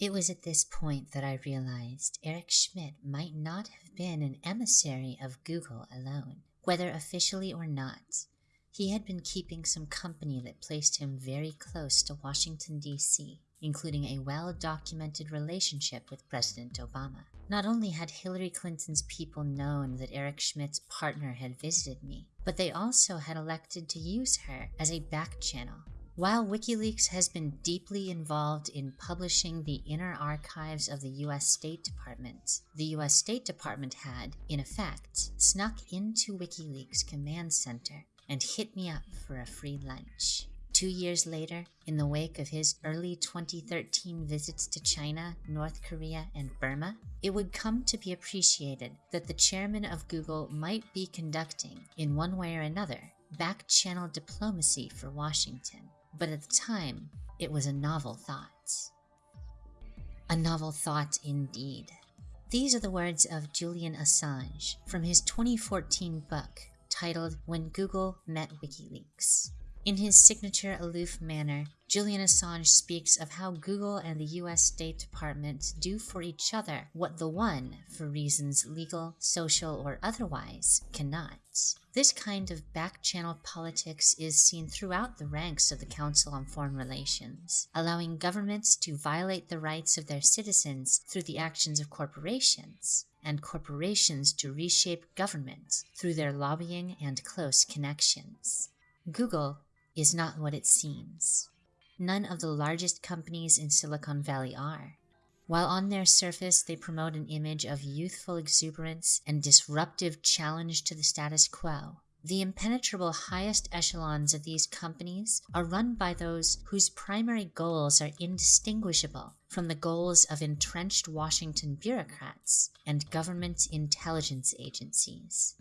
It was at this point that I realized Eric Schmidt might not have been an emissary of Google alone. Whether officially or not, he had been keeping some company that placed him very close to Washington, D.C., including a well documented relationship with President Obama. Not only had Hillary Clinton's people known that Eric Schmidt's partner had visited me, but they also had elected to use her as a back channel. While WikiLeaks has been deeply involved in publishing the inner archives of the US State Department, the US State Department had, in effect, snuck into WikiLeaks' command center and hit me up for a free lunch. Two years later, in the wake of his early 2013 visits to China, North Korea, and Burma, it would come to be appreciated that the chairman of Google might be conducting, in one way or another, back channel diplomacy for Washington. But at the time, it was a novel thought. A novel thought indeed. These are the words of Julian Assange from his 2014 book titled When Google Met WikiLeaks. In his signature aloof manner, Julian Assange speaks of how Google and the US State Department do for each other what the one, for reasons legal, social, or otherwise, cannot. This kind of back channel politics is seen throughout the ranks of the Council on Foreign Relations, allowing governments to violate the rights of their citizens through the actions of corporations, and corporations to reshape government through their lobbying and close connections. Google is not what it seems. None of the largest companies in Silicon Valley are. While on their surface they promote an image of youthful exuberance and disruptive challenge to the status quo, the impenetrable highest echelons of these companies are run by those whose primary goals are indistinguishable from the goals of entrenched Washington bureaucrats and government intelligence agencies.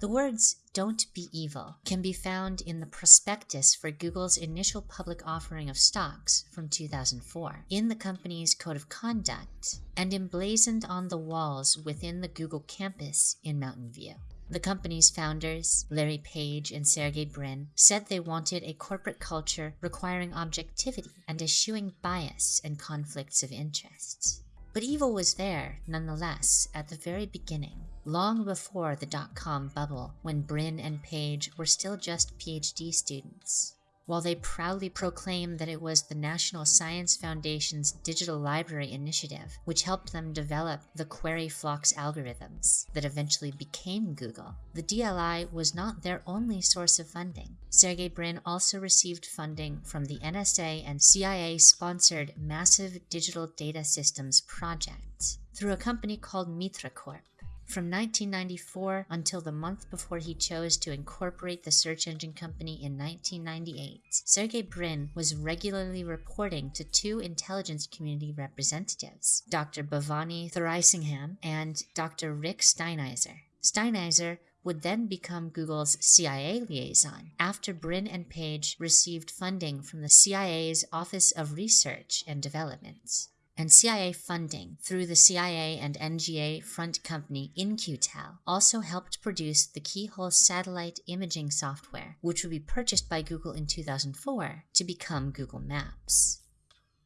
The words "Don't be evil" can be found in the prospectus for Google's initial public offering of stocks from 2004, in the company's code of conduct, and emblazoned on the walls within the Google campus in Mountain View. The company's founders, Larry Page and Sergey Brin, said they wanted a corporate culture requiring objectivity and eschewing bias and conflicts of interests. But evil was there, nonetheless, at the very beginning, long before the dot com bubble, when Brin and Page were still just PhD students. While they proudly proclaimed that it was the National Science Foundation's Digital Library Initiative which helped them develop the Query Flocks algorithms that eventually became Google, the DLI was not their only source of funding. Sergey Brin also received funding from the NSA and CIA sponsored Massive Digital Data Systems project through a company called MITRE Corp. From 1994 until the month before he chose to incorporate the search engine company in 1998, Sergey Brin was regularly reporting to two intelligence community representatives, Dr. Bhavani Thuraisingham and Dr. Rick Steinheiser. Steinheiser would then become Google's CIA liaison after Brin and Page received funding from the CIA's Office of Research and Development and CIA funding through the CIA and NGA front company In-Q-Tel also helped produce the Keyhole satellite imaging software, which would be purchased by Google in 2004 to become Google Maps.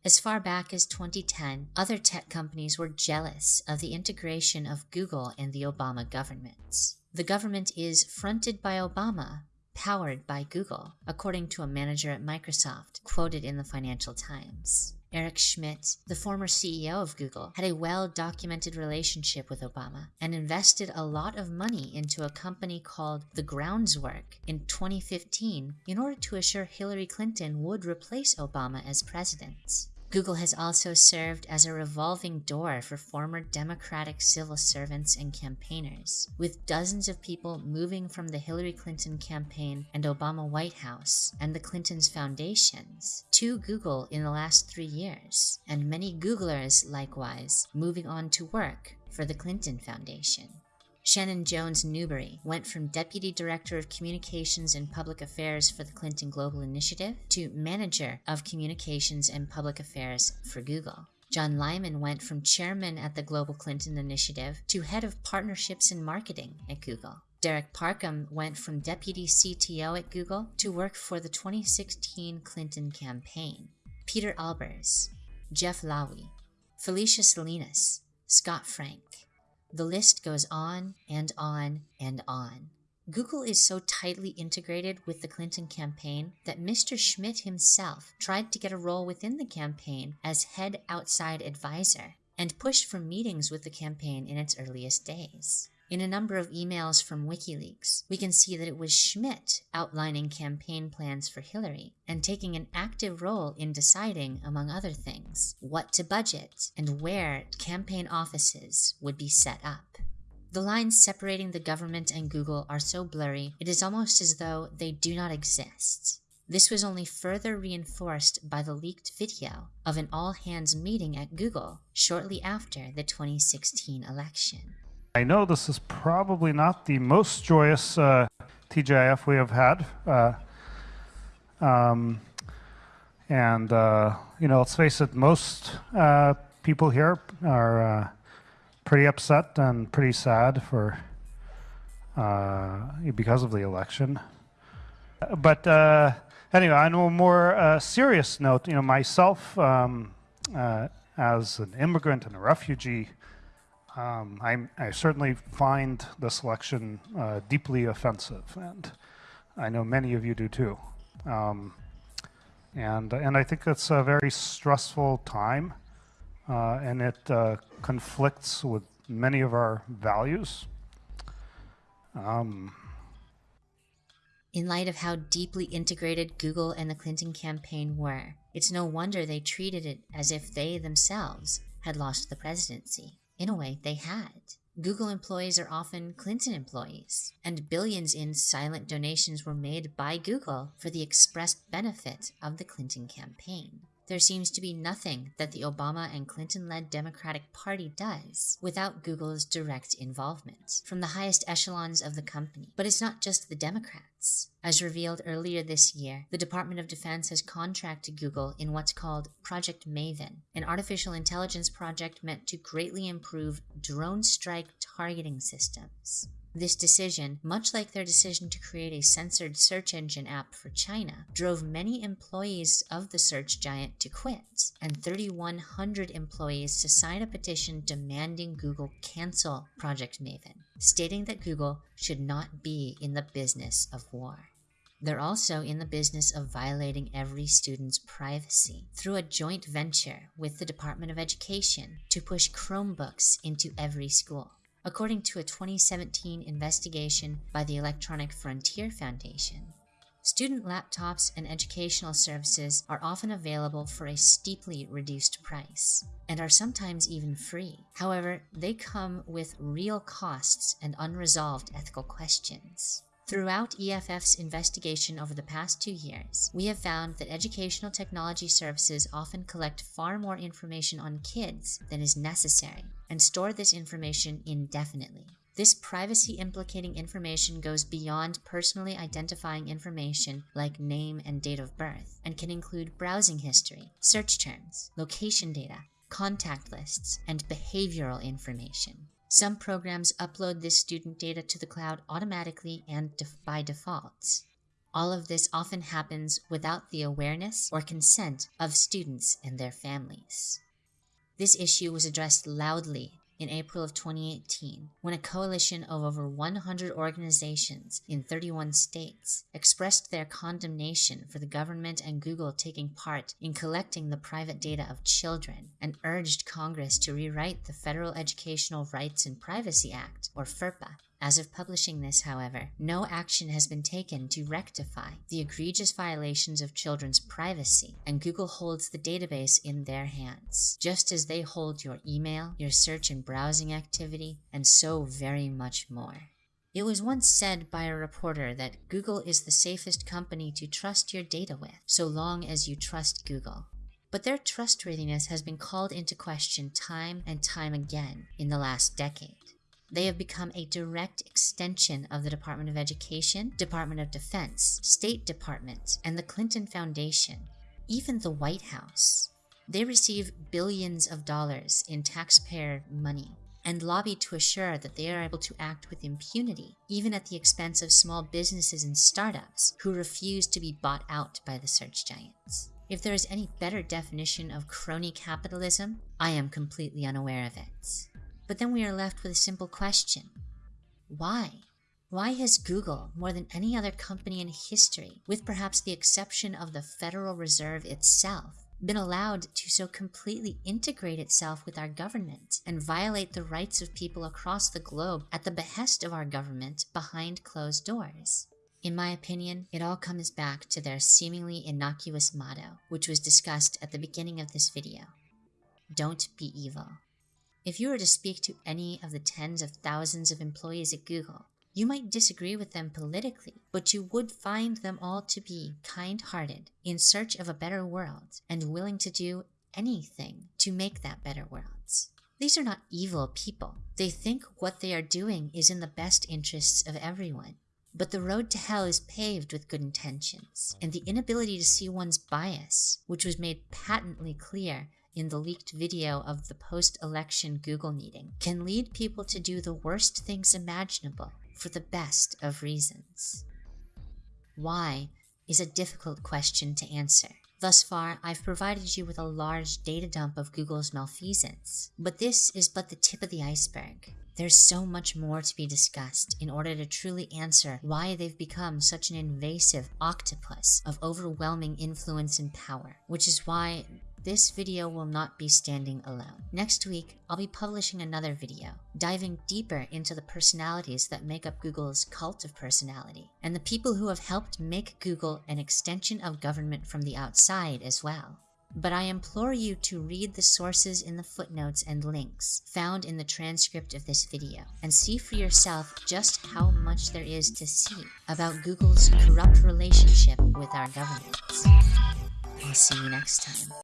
As far back as 2010, other tech companies were jealous of the integration of Google in the Obama government. The government is fronted by Obama, powered by Google, according to a manager at Microsoft, quoted in the Financial Times. Eric Schmidt, the former CEO of Google, had a well documented relationship with Obama and invested a lot of money into a company called The Groundwork in 2015 in order to assure Hillary Clinton would replace Obama as president. Google has also served as a revolving door for former Democratic civil servants and campaigners, with dozens of people moving from the Hillary Clinton campaign and Obama White House and the Clintons' foundations to Google in the last three years, and many Googlers likewise moving on to work for the Clinton Foundation. Shannon Jones Newberry went from Deputy Director of Communications and Public Affairs for the Clinton Global Initiative to Manager of Communications and Public Affairs for Google. John Lyman went from Chairman at the Global Clinton Initiative to Head of Partnerships and Marketing at Google. Derek Parham went from Deputy CTO at Google to work for the 2016 Clinton campaign. Peter Albers, Jeff Lowy, Felicia Salinas, Scott Frank. The list goes on and on and on. Google is so tightly integrated with the Clinton campaign that Mr. Schmidt himself tried to get a role within the campaign as head outside advisor and pushed for meetings with the campaign in its earliest days. In a number of emails from WikiLeaks, we can see that it was Schmidt outlining campaign plans for Hillary and taking an active role in deciding, among other things, what to budget and where campaign offices would be set up. The lines separating the government and Google are so blurry, it is almost as though they do not exist. This was only further reinforced by the leaked video of an all hands meeting at Google shortly after the 2016 election. I know this is probably not the most joyous uh, TGIF we have had. Uh, um, and, uh, you know, let's face it, most uh, people here are uh, pretty upset and pretty sad for uh, because of the election. But anyway, on a more serious note, you know, myself um, as an immigrant and a refugee, um, i certainly find the selection uh, deeply offensive, and I know many of you do too. Um, and, and I think it's a very stressful time, uh, and it uh, conflicts with many of our values. Um, in light of how deeply integrated Google and the Clinton campaign were, it's no wonder they treated it as if they themselves had lost the presidency. In a way, they had. Google employees are often Clinton employees, and billions in silent donations were made by Google for the expressed benefit of the Clinton campaign. There seems to be nothing that the Obama and Clinton led Democratic Party does without Google's direct involvement from the highest echelons of the company. But it's not just the Democrats. As revealed earlier this year, the Department of Defense has contracted Google in what's called Project Maven, an artificial intelligence project meant to greatly improve drone strike targeting systems. This decision, much like their decision to create a censored search engine app for China, drove many employees of the search giant to quit, and 3,100 employees to sign a petition demanding Google cancel Project Maven, stating that Google should not be in the business of war. They're also in the business of violating every student's privacy through a joint venture with the Department of Education to push Chromebooks into every school according to a 2017 investigation by the Electronic Frontier Foundation. Student laptops and educational services are often available for a steeply reduced price and are sometimes even free. However, they come with real costs and unresolved ethical questions. Throughout EFF's investigation over the past two years, we have found that educational technology services often collect far more information on kids than is necessary and store this information indefinitely. This privacy implicating information goes beyond personally identifying information like name and date of birth and can include browsing history, search terms, location data, contact lists, and behavioral information. Some programs upload this student data to the cloud automatically and def by default. All of this often happens without the awareness or consent of students and their families. This issue was addressed loudly in April of 2018 when a coalition of over 100 organizations in 31 states expressed their condemnation for the government and Google taking part in collecting the private data of children and urged Congress to rewrite the Federal Educational Rights and Privacy Act, or FERPA, as of publishing this, however, no action has been taken to rectify the egregious violations of children's privacy, and Google holds the database in their hands, just as they hold your email, your search and browsing activity, and so very much more. It was once said by a reporter that Google is the safest company to trust your data with, so long as you trust Google. But their trustworthiness has been called into question time and time again in the last decade. They have become a direct extension of the Department of Education, Department of Defense, State Department, and the Clinton Foundation, even the White House. They receive billions of dollars in taxpayer money and lobby to assure that they are able to act with impunity, even at the expense of small businesses and startups who refuse to be bought out by the search giants. If there is any better definition of crony capitalism, I am completely unaware of it. But then we are left with a simple question. Why? Why has Google, more than any other company in history, with perhaps the exception of the Federal Reserve itself, been allowed to so completely integrate itself with our government and violate the rights of people across the globe at the behest of our government behind closed doors? In my opinion, it all comes back to their seemingly innocuous motto, which was discussed at the beginning of this video. Don't be evil. If you were to speak to any of the tens of thousands of employees at Google, you might disagree with them politically, but you would find them all to be kind hearted, in search of a better world, and willing to do anything to make that better world. These are not evil people. They think what they are doing is in the best interests of everyone. But the road to hell is paved with good intentions, and the inability to see one's bias, which was made patently clear in the leaked video of the post election Google meeting, can lead people to do the worst things imaginable for the best of reasons. Why is a difficult question to answer. Thus far, I've provided you with a large data dump of Google's malfeasance, but this is but the tip of the iceberg. There's so much more to be discussed in order to truly answer why they've become such an invasive octopus of overwhelming influence and power, which is why this video will not be standing alone. Next week, I'll be publishing another video, diving deeper into the personalities that make up Google's cult of personality, and the people who have helped make Google an extension of government from the outside as well but I implore you to read the sources in the footnotes and links found in the transcript of this video and see for yourself just how much there is to see about Google's corrupt relationship with our government. I'll see you next time.